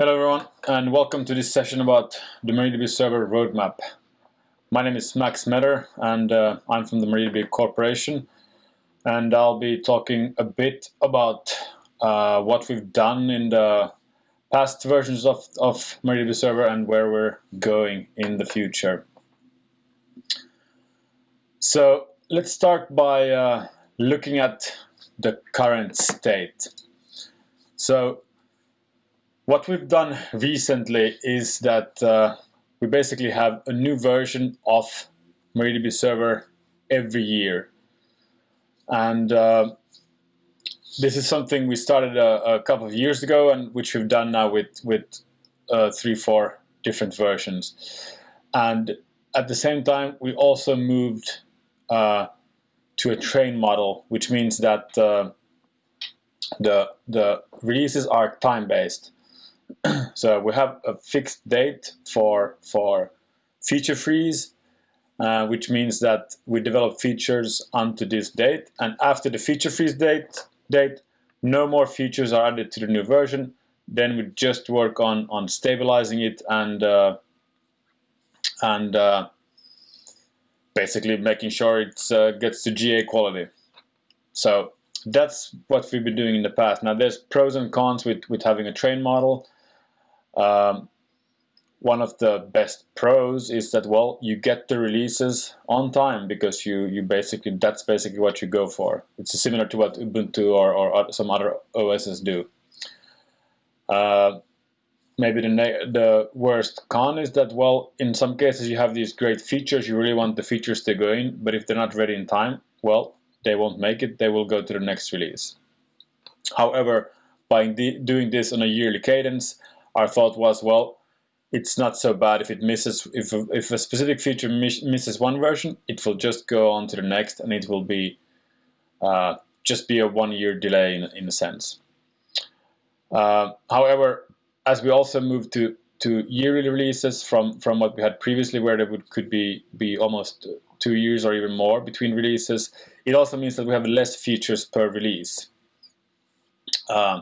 Hello everyone and welcome to this session about the MariaDB server roadmap. My name is Max Mether and uh, I'm from the MariaDB Corporation and I'll be talking a bit about uh, what we've done in the past versions of, of MariaDB server and where we're going in the future. So let's start by uh, looking at the current state. So what we've done recently is that uh, we basically have a new version of MariaDB Server every year. And uh, this is something we started a, a, couple of years ago and which we've done now with, with uh, three, four different versions. And at the same time, we also moved uh, to a train model, which means that uh, the, the releases are time-based. so we have a fixed date for for feature freeze, uh, which means that we develop features onto this date, and after the feature freeze date date, no more features are added to the new version. Then we just work on on stabilizing it and uh, and uh, basically making sure it uh, gets to GA quality. So that's what we've been doing in the past. Now there's pros and cons with, with having a train model. Um, one of the best pros is that well you get the releases on time because you you basically that's basically what you go for. It's similar to what ubuntu or, or some other os's do. Uh, maybe the the worst con is that well in some cases you have these great features you really want the features to go in but if they're not ready in time well they won't make it they will go to the next release. However by doing this on a yearly cadence our thought was, well, it's not so bad if it misses, if a, if a specific feature miss, misses one version, it will just go on to the next and it will be uh, just be a one year delay in, in a sense. Uh, however, as we also move to to yearly releases from from what we had previously where there would could be be almost two years or even more between releases it also means that we have less features per release uh,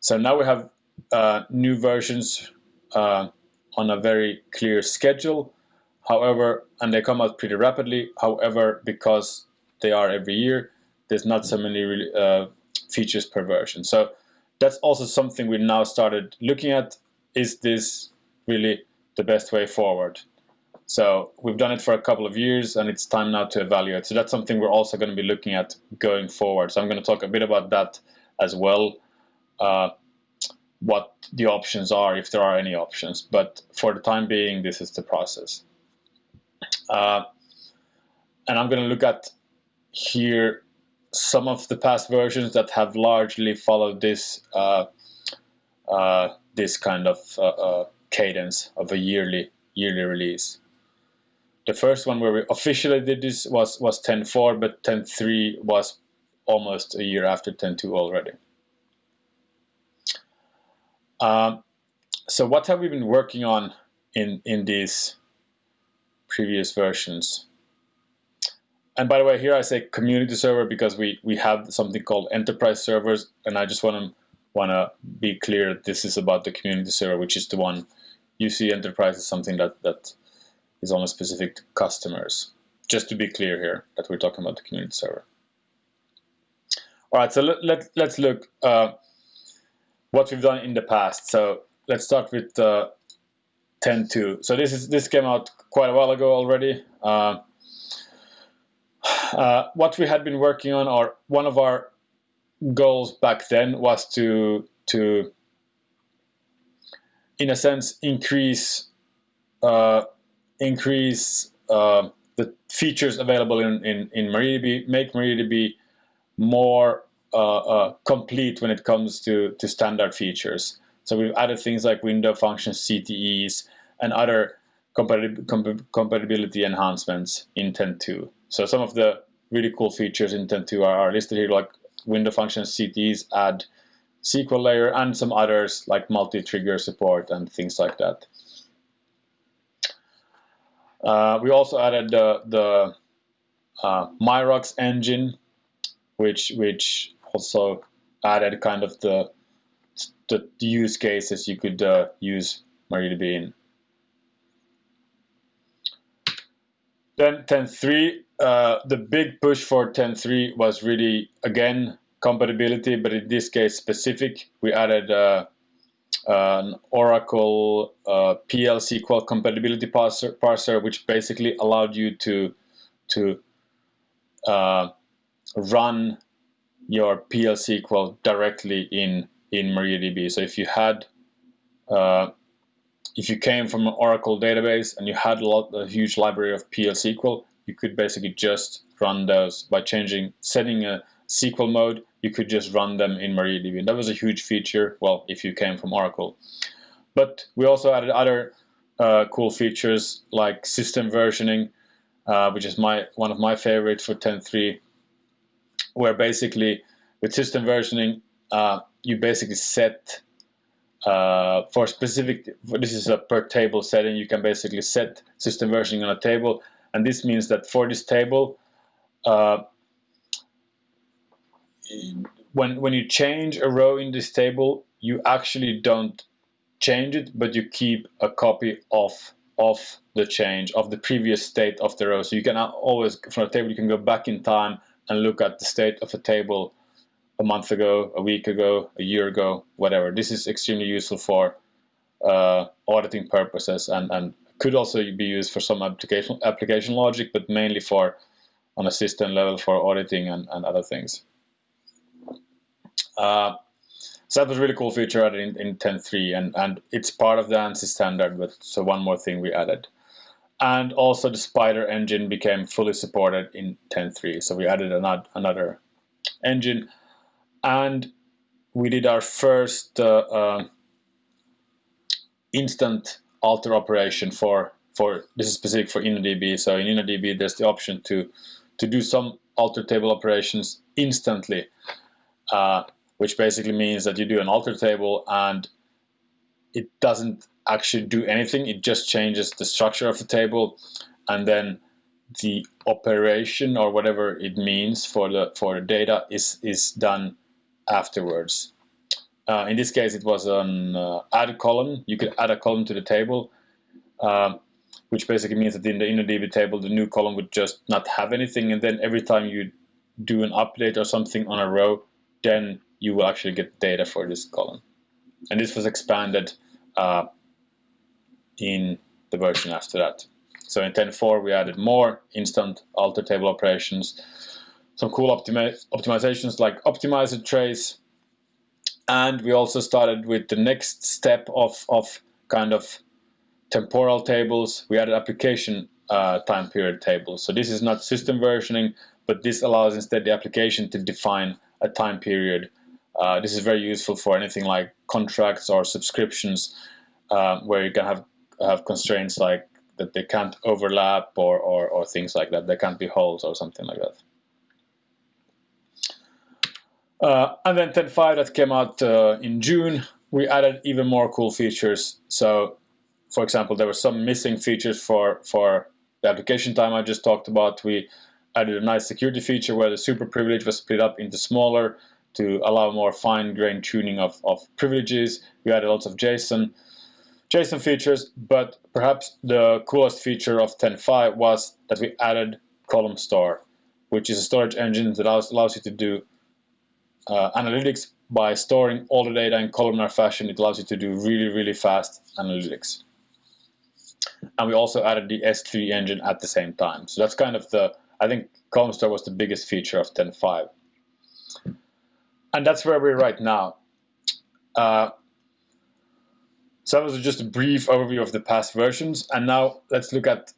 so now we have uh, new versions uh, on a very clear schedule. However, and they come out pretty rapidly. However, because they are every year, there's not so many uh, features per version. So that's also something we now started looking at. Is this really the best way forward? So we've done it for a couple of years and it's time now to evaluate. So that's something we're also going to be looking at going forward. So I'm going to talk a bit about that as well. Uh, what the options are, if there are any options. But for the time being, this is the process. Uh, and I'm going to look at here some of the past versions that have largely followed this uh, uh, this kind of uh, uh, cadence of a yearly yearly release. The first one where we officially did this was was 10.4, but 10.3 was almost a year after 10.2 already. Um, so what have we been working on in, in these previous versions? And by the way, here I say community server because we, we have something called enterprise servers, and I just want to want to be clear this is about the community server, which is the one you see enterprise is something that, that is only specific to customers. Just to be clear here that we're talking about the community server. All right, so let, let, let's look. Uh, what we've done in the past. So let's start with uh, 10.2. So this is this came out quite a while ago already. Uh, uh, what we had been working on, or one of our goals back then, was to to in a sense increase uh, increase uh, the features available in in, in MariaDB, make MariaDB more complete when it comes to, to standard features. So we've added things like window functions, CTEs, and other compatibility enhancements in 10.2. So some of the really cool features in 10.2 are, are listed here, like window functions, CTEs, add SQL layer, and some others like multi-trigger support and things like that. Uh, we also added the, the uh, MyRocks engine, which which also added kind of the the use cases you could uh, use MariaDB in. Then 10.3, uh, the big push for 10.3 was really, again, compatibility, but in this case specific. We added uh, an Oracle uh, PL SQL compatibility parser, parser, which basically allowed you to, to uh, run your PL SQL directly in, in MariaDB. So if you had uh, if you came from an Oracle database and you had a, lot, a huge library of PL SQL, you could basically just run those by changing, setting a SQL mode, you could just run them in MariaDB. And that was a huge feature, well, if you came from Oracle. But we also added other uh, cool features like system versioning, uh, which is my one of my favorites for 10.3, where basically with system versioning, uh, you basically set uh, for specific, this is a per table setting, you can basically set system versioning on a table. And this means that for this table, uh, when, when you change a row in this table, you actually don't change it, but you keep a copy of, of the change, of the previous state of the row. So you can always, from a table, you can go back in time and look at the state of a table a month ago, a week ago, a year ago, whatever. This is extremely useful for uh, auditing purposes and, and could also be used for some application application logic, but mainly for on a system level for auditing and, and other things. Uh, so that was a really cool feature added in, in 10.3 and, and it's part of the ANSI standard, but so one more thing we added. And also the Spider engine became fully supported in 10.3. So we added another, another engine and we did our first uh, uh, instant alter operation for for this is specific for InnoDB. So in InnoDB, there's the option to to do some alter table operations instantly, uh, which basically means that you do an alter table and it doesn't actually do anything. It just changes the structure of the table, and then the operation or whatever it means for the for the data is is done afterwards. Uh, in this case, it was an uh, add column. You could add a column to the table, uh, which basically means that in the InnoDB table, the new column would just not have anything. And then every time you do an update or something on a row, then you will actually get data for this column. And this was expanded uh, in the version after that. So in 10.4, we added more instant alter table operations some cool optimi optimizations like optimizer trace. And we also started with the next step of, of kind of temporal tables. We added application uh, time period tables. So this is not system versioning, but this allows instead the application to define a time period. Uh, this is very useful for anything like contracts or subscriptions uh, where you can have, have constraints like that they can't overlap or, or, or things like that. There can't be holes or something like that. Uh, and then 10.5 that came out uh, in June, we added even more cool features. So, for example, there were some missing features for, for the application time I just talked about. We added a nice security feature where the super privilege was split up into smaller to allow more fine-grained tuning of, of privileges. We added lots of JSON, JSON features, but perhaps the coolest feature of 10.5 was that we added column store, which is a storage engine that allows, allows you to do uh, analytics by storing all the data in columnar fashion. It allows you to do really, really fast analytics. And we also added the S3 engine at the same time. So that's kind of the, I think column store was the biggest feature of 10.5. And that's where we're right now. Uh, so that was just a brief overview of the past versions. And now let's look at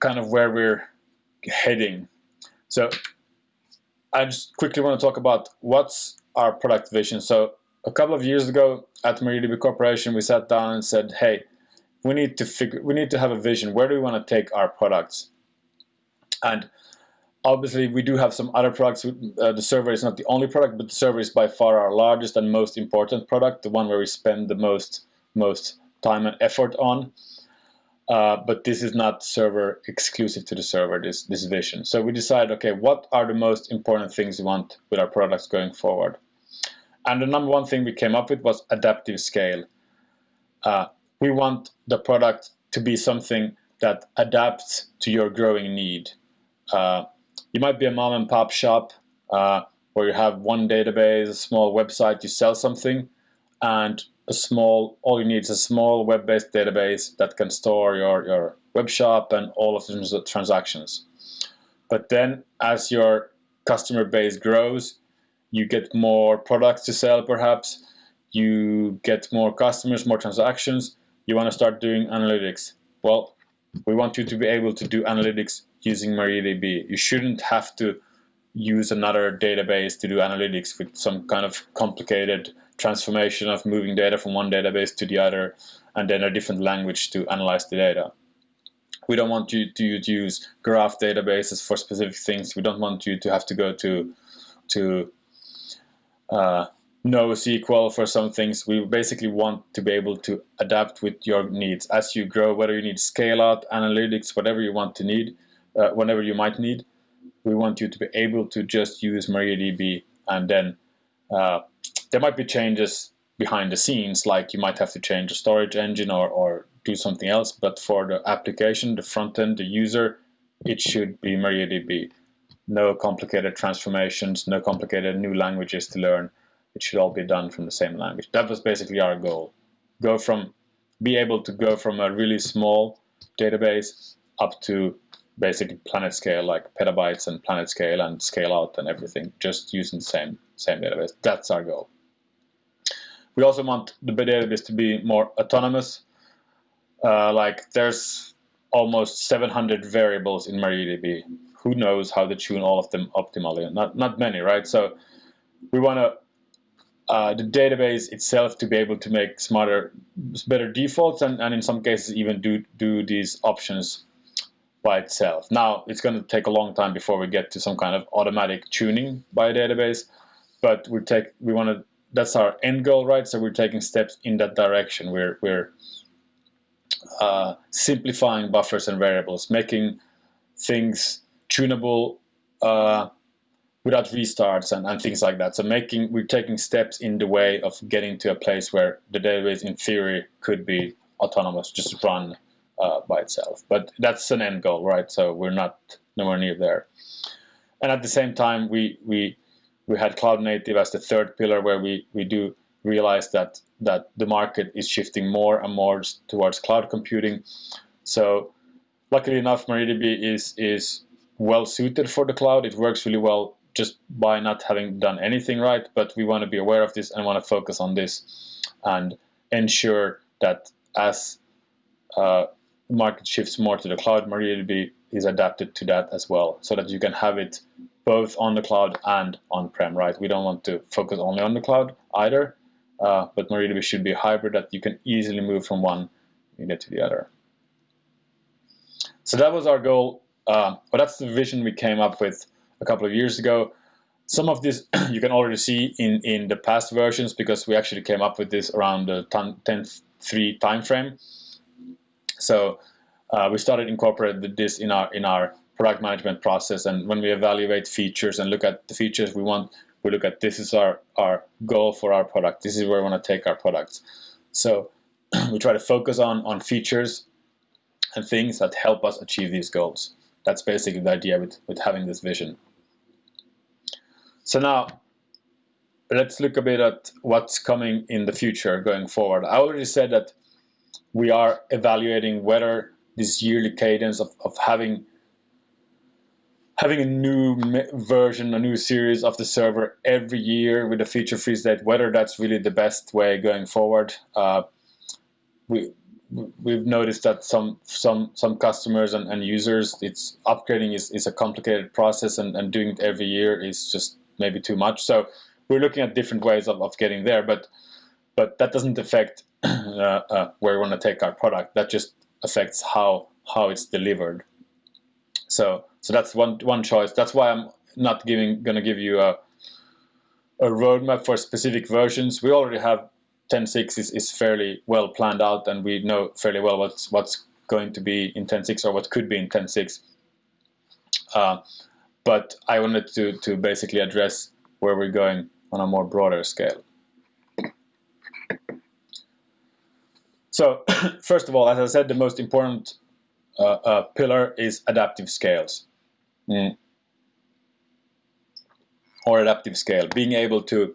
kind of where we're heading. So I just quickly want to talk about what's our product vision. So a couple of years ago at MariaDB Corporation, we sat down and said, hey, we need to figure, we need to have a vision. Where do we want to take our products? And obviously, we do have some other products. Uh, the server is not the only product, but the server is by far our largest and most important product, the one where we spend the most most time and effort on. Uh, but this is not server exclusive to the server, this, this vision. So we decided, okay, what are the most important things we want with our products going forward? and the number one thing we came up with was adaptive scale. Uh, we want the product to be something that adapts to your growing need. Uh, you might be a mom and pop shop uh, where you have one database, a small website, you sell something, and a small, all you need is a small web-based database that can store your, your web shop and all of the transactions. But then as your customer base grows, you get more products to sell perhaps, you get more customers, more transactions, you want to start doing analytics. Well, we want you to be able to do analytics using MariaDB. You shouldn't have to use another database to do analytics with some kind of complicated transformation of moving data from one database to the other and then a different language to analyze the data. We don't want you to use graph databases for specific things. We don't want you to have to go to to uh, NoSQL for some things. We basically want to be able to adapt with your needs as you grow, whether you need scale out, analytics, whatever you want to need, uh, whenever you might need. We want you to be able to just use MariaDB and then uh, there might be changes behind the scenes, like you might have to change the storage engine or, or do something else, but for the application, the front end, the user, it should be MariaDB. No complicated transformations, no complicated new languages to learn it should all be done from the same language. That was basically our goal. Go from, be able to go from a really small database up to basically planet scale, like petabytes and planet scale and scale out and everything, just using the same, same database. That's our goal. We also want the database to be more autonomous. Uh, like there's almost 700 variables in MariaDB. Who knows how to tune all of them optimally? Not not many, right? So we want to uh, the database itself to be able to make smarter, better defaults, and, and in some cases even do do these options by itself. Now it's going to take a long time before we get to some kind of automatic tuning by a database, but we take we want to that's our end goal, right? So we're taking steps in that direction. We're we're uh, simplifying buffers and variables, making things tunable. Uh, without restarts and, and things like that. So making we're taking steps in the way of getting to a place where the database in theory could be autonomous, just run uh, by itself. But that's an end goal, right? So we're not nowhere near there. And at the same time, we we we had cloud native as the third pillar, where we we do realize that that the market is shifting more and more towards cloud computing. So luckily enough, MariaDB is is well suited for the cloud. It works really well just by not having done anything right, but we want to be aware of this and want to focus on this and ensure that as uh, market shifts more to the cloud, MariaDB is adapted to that as well, so that you can have it both on the cloud and on-prem, right? We don't want to focus only on the cloud either, uh, but MariaDB should be a hybrid that you can easily move from one unit to the other. So that was our goal, uh, but that's the vision we came up with a couple of years ago. Some of this you can already see in, in the past versions because we actually came up with this around the 10.3 timeframe. So uh, we started incorporating this in our in our product management process. And when we evaluate features and look at the features we want, we look at this is our, our goal for our product. This is where we want to take our products. So we try to focus on, on features and things that help us achieve these goals. That's basically the idea with, with having this vision. So now let's look a bit at what's coming in the future going forward. I already said that we are evaluating whether this yearly cadence of, of having having a new version, a new series of the server every year with a feature freeze date, whether that's really the best way going forward. Uh, we we've noticed that some some some customers and, and users, it's upgrading is, is a complicated process, and, and doing it every year is just maybe too much. So we're looking at different ways of, of getting there, but but that doesn't affect uh, uh, where we want to take our product. That just affects how how it's delivered. So so that's one one choice. That's why I'm not giving going to give you a a roadmap for specific versions. We already have 10.6 is, is fairly well planned out and we know fairly well what's what's going to be in 10.6 or what could be in 10.6. Uh, but I wanted to, to basically address where we're going on a more broader scale. So first of all, as I said, the most important uh, uh, pillar is adaptive scales. Mm. Or adaptive scale, being able to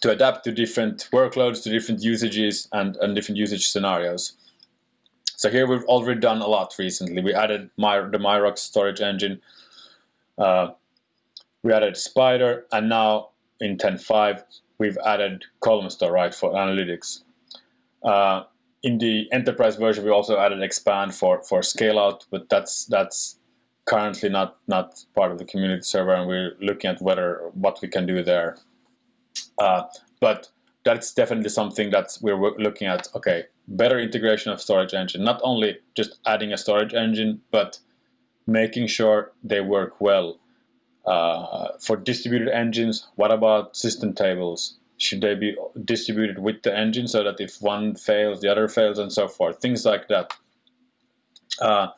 to adapt to different workloads, to different usages and, and different usage scenarios. So here we've already done a lot recently. We added My, the MyRocks storage engine, uh, we added Spider, and now in 10.5 we've added Column Store, right, for analytics. Uh, in the enterprise version, we also added Xpand for for scale out, but that's that's currently not not part of the community server, and we're looking at whether what we can do there. Uh, but that's definitely something that we're looking at. Okay, better integration of storage engine, not only just adding a storage engine, but making sure they work well. Uh, for distributed engines, what about system tables? Should they be distributed with the engine so that if one fails, the other fails, and so forth, things like that. Uh,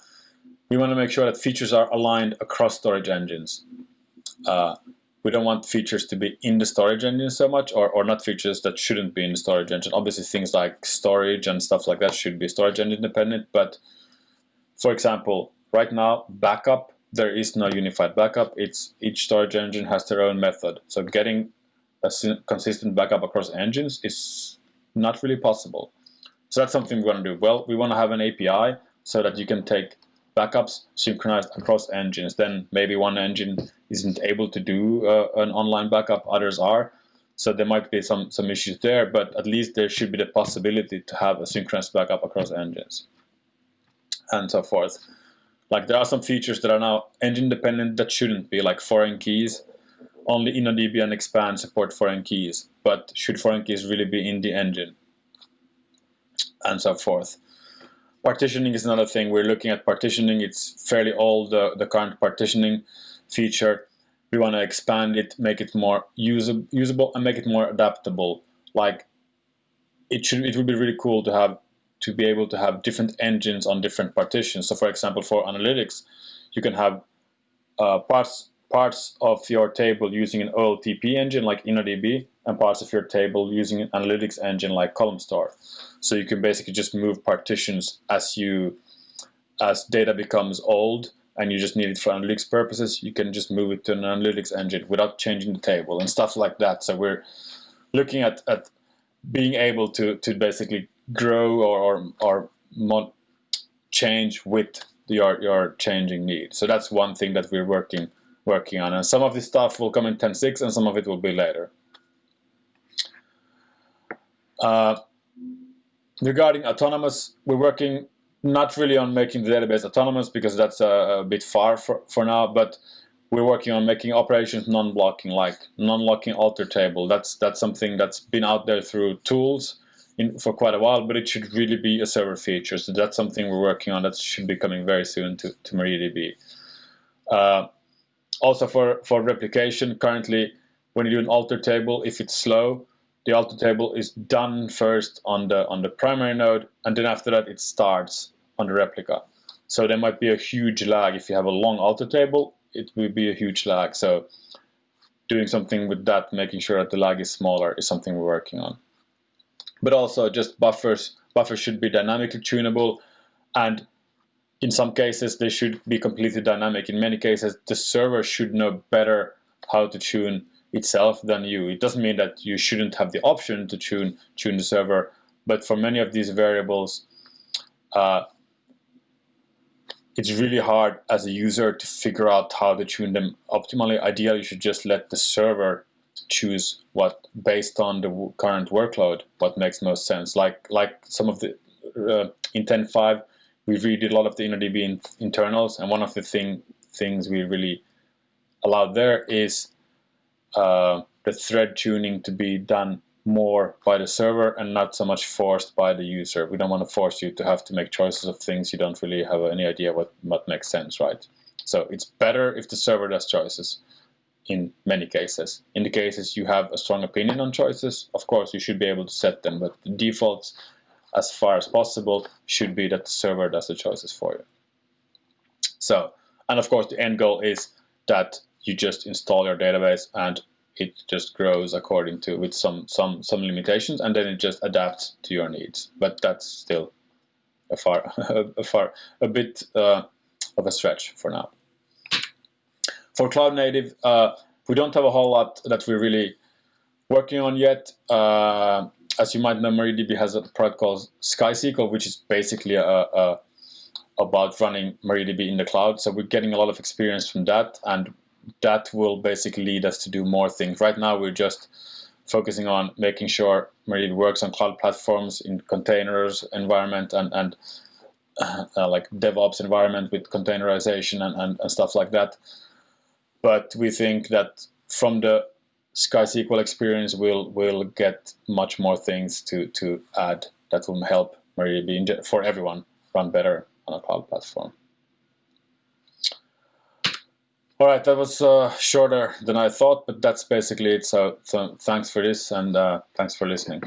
we want to make sure that features are aligned across storage engines. Uh, we don't want features to be in the storage engine so much, or, or not features that shouldn't be in the storage engine. Obviously, things like storage and stuff like that should be storage engine independent, but for example, right now, backup, there is no unified backup. It's each storage engine has their own method. So getting a consistent backup across engines is not really possible. So that's something we want to do. Well, we want to have an API so that you can take backups synchronized across engines. Then maybe one engine isn't able to do uh, an online backup, others are. So there might be some, some issues there, but at least there should be the possibility to have a synchronized backup across engines and so forth. Like there are some features that are now engine dependent that shouldn't be, like foreign keys only InnoDB and Xpand support foreign keys, but should foreign keys really be in the engine? And so forth. Partitioning is another thing. We're looking at partitioning. It's fairly old, the, the current partitioning feature. We want to expand it, make it more usable, usable and make it more adaptable. Like it should, it would be really cool to have to be able to have different engines on different partitions. So for example, for analytics, you can have uh, parts parts of your table using an OLTP engine like InnoDB and parts of your table using an analytics engine like Column Store. So you can basically just move partitions as you as data becomes old and you just need it for analytics purposes, you can just move it to an analytics engine without changing the table and stuff like that. So we're looking at, at being able to, to basically grow or, or, or change with your, your changing needs. So that's one thing that we're working working on. And some of this stuff will come in 10.6 and some of it will be later. Uh, regarding autonomous, we're working not really on making the database autonomous because that's a, a bit far for, for now, but we're working on making operations non-blocking, like non-locking alter table. That's that's something that's been out there through tools in, for quite a while, but it should really be a server feature. So that's something we're working on that should be coming very soon to, to MariaDB. Uh, also for, for replication, currently when you do an alter table, if it's slow, the alter table is done first on the on the primary node, and then after that it starts on the replica. So there might be a huge lag if you have a long alter table. It will be a huge lag. So doing something with that, making sure that the lag is smaller, is something we're working on. But also just buffers. Buffers should be dynamically tunable, and in some cases they should be completely dynamic. In many cases, the server should know better how to tune itself than you. It doesn't mean that you shouldn't have the option to tune tune the server, but for many of these variables, uh, it's really hard as a user to figure out how to tune them optimally. Ideally, you should just let the server choose what, based on the current workload, what makes most sense. Like like some of the uh, in 10.5, we redid a lot of the InnoDB in, internals, and one of the thing things we really allowed there is uh, the thread tuning to be done more by the server and not so much forced by the user. We don't want to force you to have to make choices of things you don't really have any idea what, what makes sense, right? So it's better if the server does choices in many cases. In the cases you have a strong opinion on choices, of course you should be able to set them, but the defaults as far as possible should be that the server does the choices for you. So, and of course the end goal is that you just install your database and it just grows according to with some some some limitations, and then it just adapts to your needs. But that's still a far a far a bit uh, of a stretch for now. For cloud native, uh, we don't have a whole lot that we're really working on yet. Uh, as you might know, MariaDB has a product called SkySQL, which is basically a, a about running MariaDB in the cloud. So we're getting a lot of experience from that, and that will basically lead us to do more things. Right now, we're just focusing on making sure MariaDB works on cloud platforms in containers environment and and uh, uh, like DevOps environment with containerization and, and, and stuff like that. But we think that from the SkySQL experience, we'll we'll get much more things to to add that will help MariaDB for everyone run better on a cloud platform. All right, that was uh, shorter than I thought, but that's basically it. So, so thanks for this and uh, thanks for listening.